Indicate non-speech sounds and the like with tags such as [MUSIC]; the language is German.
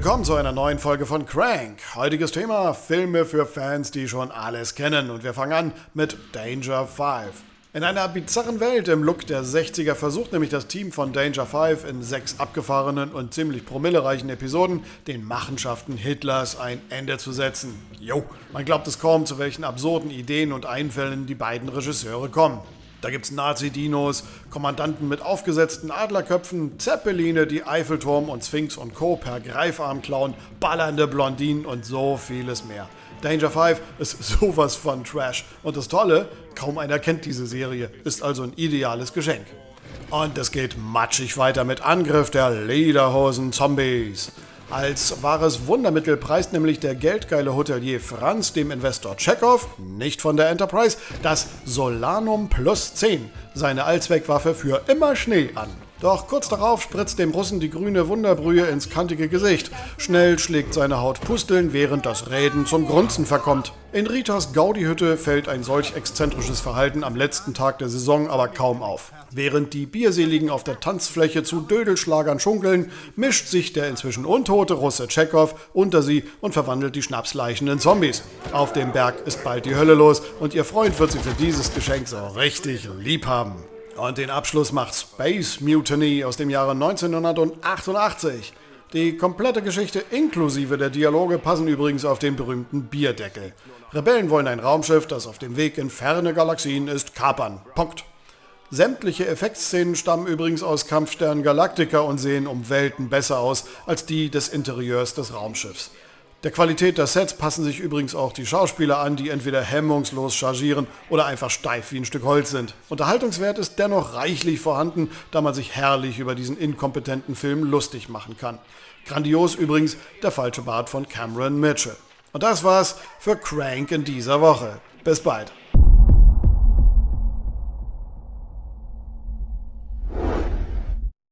Willkommen zu einer neuen Folge von Crank. Heutiges Thema: Filme für Fans, die schon alles kennen. Und wir fangen an mit Danger 5. In einer bizarren Welt im Look der 60er versucht nämlich das Team von Danger 5 in sechs abgefahrenen und ziemlich promillereichen Episoden den Machenschaften Hitlers ein Ende zu setzen. Jo, man glaubt es kaum, zu welchen absurden Ideen und Einfällen die beiden Regisseure kommen. Da gibt's Nazi-Dinos, Kommandanten mit aufgesetzten Adlerköpfen, Zeppeline, die Eiffelturm und Sphinx und Co. per Greifarm klauen, ballernde Blondinen und so vieles mehr. Danger 5 ist [LAUGHS] sowas von Trash. Und das Tolle, kaum einer kennt diese Serie, ist also ein ideales Geschenk. Und es geht matschig weiter mit Angriff der Lederhosen-Zombies. Als wahres Wundermittel preist nämlich der geldgeile Hotelier Franz dem Investor Chekhov, nicht von der Enterprise, das Solanum Plus 10, seine Allzweckwaffe für immer Schnee an. Doch kurz darauf spritzt dem Russen die grüne Wunderbrühe ins kantige Gesicht. Schnell schlägt seine Haut Pusteln, während das Reden zum Grunzen verkommt. In Ritas Gaudi-Hütte fällt ein solch exzentrisches Verhalten am letzten Tag der Saison aber kaum auf. Während die Bierseligen auf der Tanzfläche zu Dödelschlagern schunkeln, mischt sich der inzwischen untote Russe Tschechow unter sie und verwandelt die Schnapsleichen in Zombies. Auf dem Berg ist bald die Hölle los und ihr Freund wird sie für dieses Geschenk so richtig lieb haben. Und den Abschluss macht Space Mutiny aus dem Jahre 1988. Die komplette Geschichte inklusive der Dialoge passen übrigens auf den berühmten Bierdeckel. Rebellen wollen ein Raumschiff, das auf dem Weg in ferne Galaxien ist, kapern. Punkt. Sämtliche Effektszenen stammen übrigens aus Kampfstern Galactica und sehen um Welten besser aus als die des Interieurs des Raumschiffs. Der Qualität der Sets passen sich übrigens auch die Schauspieler an, die entweder hemmungslos chargieren oder einfach steif wie ein Stück Holz sind. Unterhaltungswert ist dennoch reichlich vorhanden, da man sich herrlich über diesen inkompetenten Film lustig machen kann. Grandios übrigens der falsche Bart von Cameron Mitchell. Und das war's für Crank in dieser Woche. Bis bald.